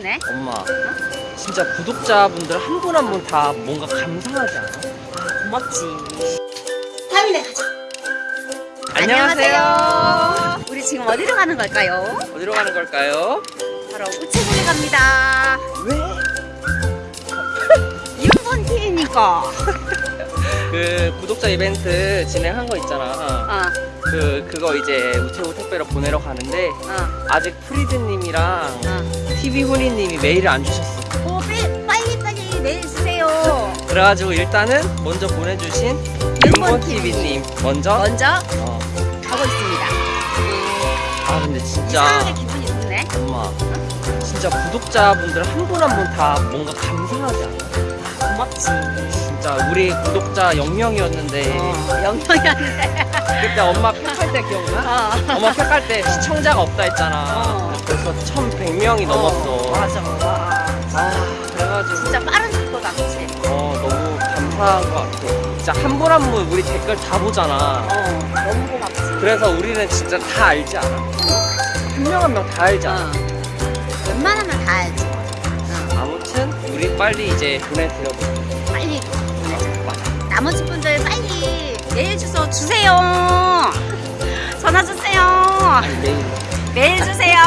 네? 엄마 진짜 구독자분들 한 분 한 분 다 뭔가 감사하지 않아? 고맙지. 타미네 가자. 안녕하세요. 우리 지금 어디로 가는 걸까요? 어디로 가는 걸까요? 바로 우체국에 갑니다. 왜? 윤본 TV니까. 그 구독자 이벤트 진행한 거 있잖아 어, 그 그거 이제 우체국 택배로 보내러 가는데 어, 아직 프리드님이랑 어. TV 훈이님이 메일을 안 주셨어 오, 빨리, 빨리, 빨리 메일 주세요. 그래가지고 일단은 먼저 보내주신 윤본 TV님 먼저 먼저 어. 가고 있습니다. 아 근데 진짜 기분이 좋네. 엄마 진짜 구독자분들 한 분 한 분 다 뭔가 감사하지 않아? 고맙지. 진짜 우리 구독자 0명이었는데 어, 영평이었는데. 그때 엄마 팩할 때 기억나? 어. 엄마 팩할 때 시청자가 없다 했잖아 어. 벌써 1100명이 넘었어 맞아. 와. 아 그래가지고 진짜 빠른 속도다, 그치? 어 너무 감사한 것 같아 진짜 한 분 한 분 우리 댓글 다 보잖아 어, 너무 고맙지. 그래서 우리는 진짜 다 알지 않아? 한 명 한 명 다 알지 않아? 어. 웬만하면 다 알지. 어, 아무튼 우리 빨리 이제 보내드려볼게 빨리 보내자. 나머지 분들 메일 주소 주세요. 전화 주세요. 메일 주세요.